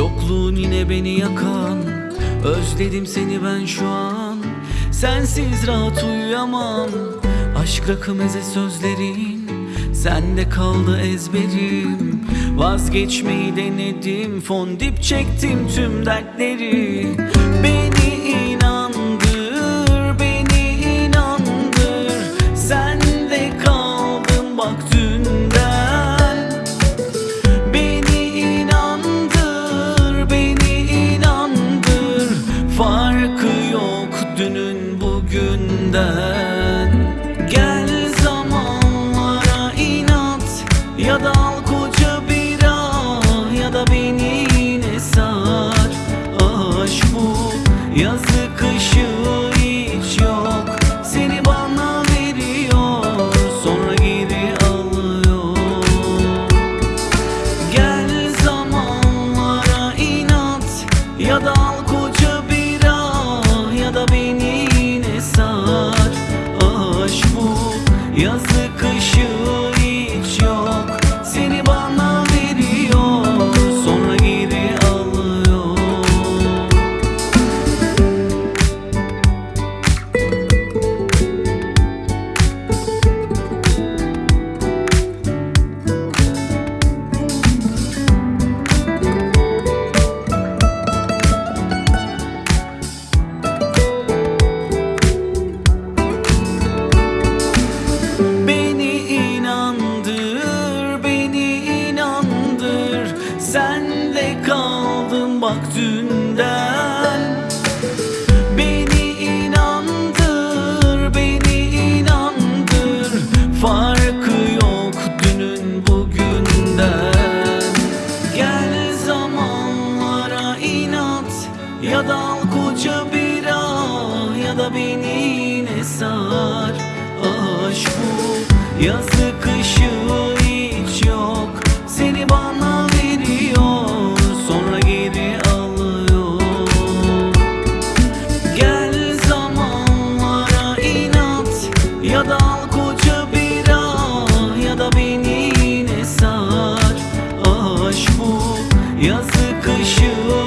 Yokluğun yine beni yakan Özledim seni ben şu an. Sensiz rahat uyuyamam Aşk rakı meze sözlerin. Sende kaldı ezberim Vazgeçmeyi denedim. Fondip çektim tüm dertleri dünün bugünden. Gel zamanlara inat. Ya da al koca bira Ya da beni yine sar Aşk bu yazı kışı hiç yok. Seni bana veriyor Sonra geri alıyor. Gel zamanlara inat. Ya da al bak dünden. Beni inandır, beni inandır. Farkı yok dünün bugünden. Gel zamanlara inat Ya da al koca bira Ya da beni yine sar? Aşk bu yazı kışı yazı kışı